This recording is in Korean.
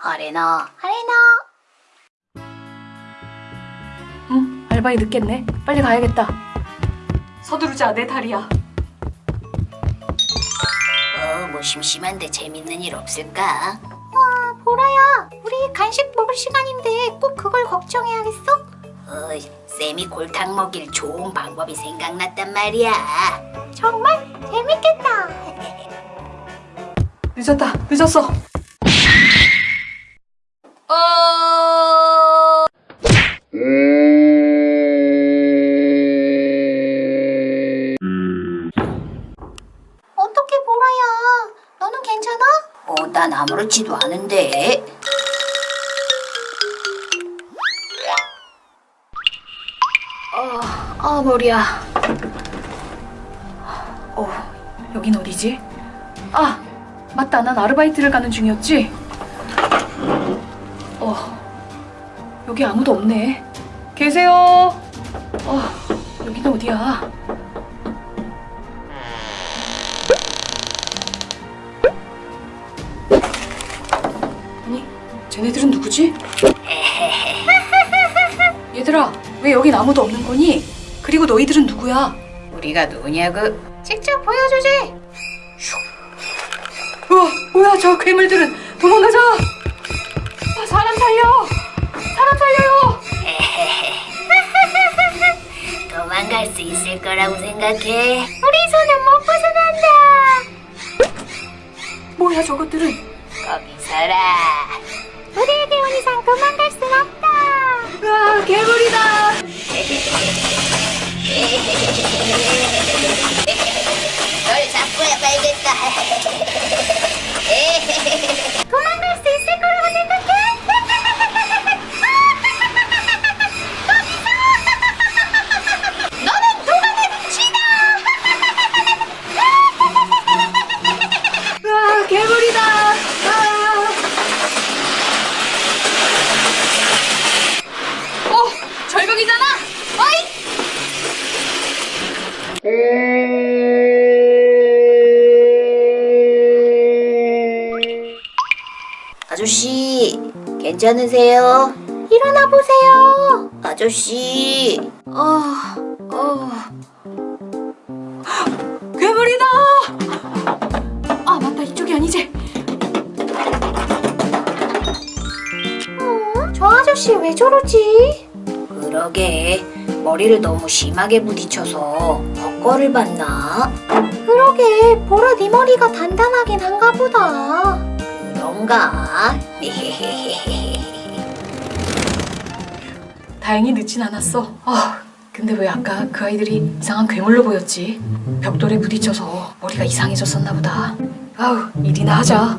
아레나 아레나 응, 알바이 늦겠네. 빨리 가야겠다. 서두르자, 내 다리야. 어 뭐 심심한데 재밌는 일 없을까? 아 보라야 우리 간식 먹을 시간인데 꼭 그걸 걱정해야겠어? 어 쌤이 골탕 먹일 좋은 방법이 생각났단 말이야 정말 재밌겠다 늦었다, 늦었어. 어... 어떻게 보라야 너는 괜찮아? 어 난 아무렇지도 않은데 아, 아 머리야. 어, 여긴 어디지? 아, 맞다. 난 아르바이트를 가는 중이었지. 어, 여기 아무도 없네. 계세요? 어, 여긴 어디야? 아니, 쟤네들은 누구지? 얘들아, 왜 여긴 아무도 없는 거니? 그리고 너희들은 누구야? 우리가 누구냐고? 직접 보여주지 우와, 뭐야 저 괴물들은 도망가자! 아, 사람 살려! 사람 살려요! 도망갈 수 있을 거라고 생각해 우리 손은 못 벗어난다 뭐야 저것들은? 도망갈 순 없다 우와, 괴물이다! 널 잡고야 말겠다 도망갈 수 있을 거라고 생각해? 너는 도망의 빛이다 우와, 괴물이다! 아! 어, 절벽이잖아! 어이! 아저씨, 괜찮으세요? 일어나 보세요. 아저씨. 아, 어. 괴물이다! 아, 맞다. 이쪽이 아니지? 어? 저 아저씨 왜 저러지? 그러게 머리를 너무 심하게 부딪혀서 헛거를 봤나? 그러게 보라 네 머리가 단단하긴 한가 보다 그런가? 다행히 늦진 않았어. 아, 근데 왜 아까 그 아이들이 이상한 괴물로 보였지? 벽돌에 부딪혀서 머리가 이상해졌었나 보다. 아우, 일이나 하자.